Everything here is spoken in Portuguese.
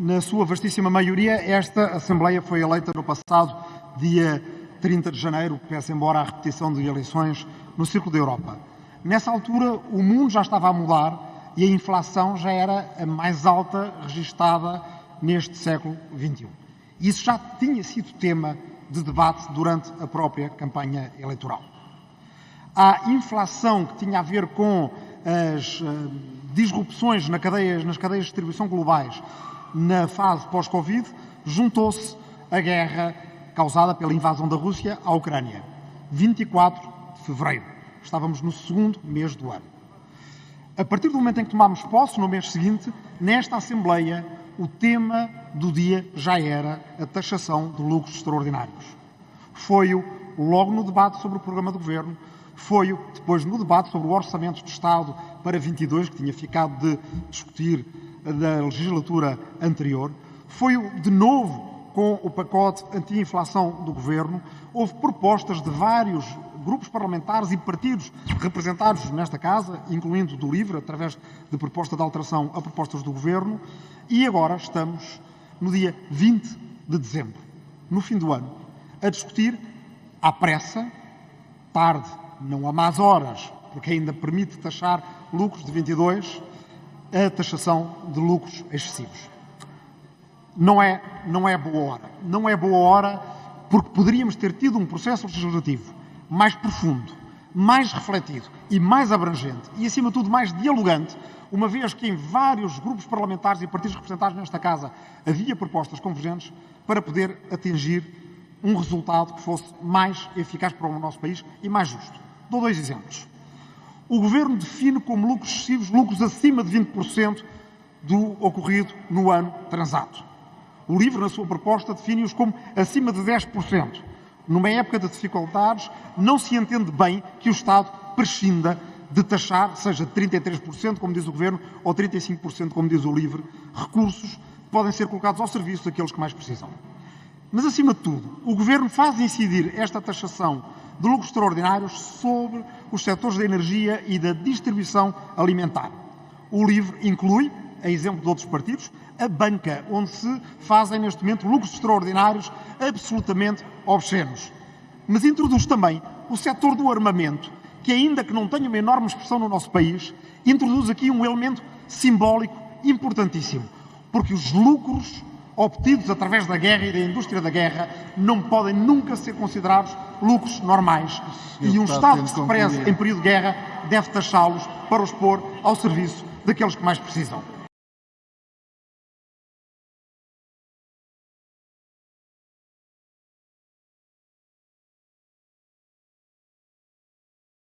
na sua vastíssima maioria, esta Assembleia foi eleita no passado dia 30 de janeiro, peço embora a repetição de eleições no Círculo da Europa. Nessa altura, o mundo já estava a mudar e a inflação já era a mais alta registada neste século XXI. Isso já tinha sido tema de debate durante a própria campanha eleitoral. A inflação que tinha a ver com as uh, disrupções cadeias, nas cadeias de distribuição globais na fase pós-Covid, juntou-se a guerra causada pela invasão da Rússia à Ucrânia. 24 de fevereiro. Estávamos no segundo mês do ano. A partir do momento em que tomámos posse, no mês seguinte, nesta Assembleia, o tema do dia já era a taxação de lucros extraordinários. Foi-o logo no debate sobre o programa do Governo, foi-o depois no debate sobre o Orçamento de Estado para 22, que tinha ficado de discutir da legislatura anterior, foi-o de novo com o pacote anti-inflação do Governo. Houve propostas de vários grupos parlamentares e partidos representados nesta Casa, incluindo do LIVRE, através de proposta de alteração a propostas do Governo, e agora estamos no dia 20 de dezembro, no fim do ano, a discutir à pressa, tarde, não há más horas, porque ainda permite taxar lucros de 22, a taxação de lucros excessivos não é, não é boa hora. Não é boa hora porque poderíamos ter tido um processo legislativo mais profundo, mais refletido e mais abrangente e, acima de tudo, mais dialogante, uma vez que em vários grupos parlamentares e partidos representados nesta Casa havia propostas convergentes para poder atingir um resultado que fosse mais eficaz para o nosso país e mais justo. Dou dois exemplos. O Governo define como lucros excessivos lucros acima de 20% do ocorrido no ano transato. O livro, na sua proposta, define-os como acima de 10%. Numa época de dificuldades, não se entende bem que o Estado prescinda de taxar, seja 33%, como diz o Governo, ou 35%, como diz o LIVRE, recursos que podem ser colocados ao serviço daqueles que mais precisam. Mas, acima de tudo, o Governo faz incidir esta taxação de lucros extraordinários sobre os setores da energia e da distribuição alimentar. O LIVRE inclui, a exemplo de outros partidos, a banca, onde se fazem neste momento lucros extraordinários absolutamente obscenos. Mas introduz também o setor do armamento, que ainda que não tenha uma enorme expressão no nosso país, introduz aqui um elemento simbólico importantíssimo, porque os lucros obtidos através da guerra e da indústria da guerra não podem nunca ser considerados lucros normais. e um Estado que se preze em período de guerra deve taxá-los para os pôr ao serviço daqueles que mais precisam.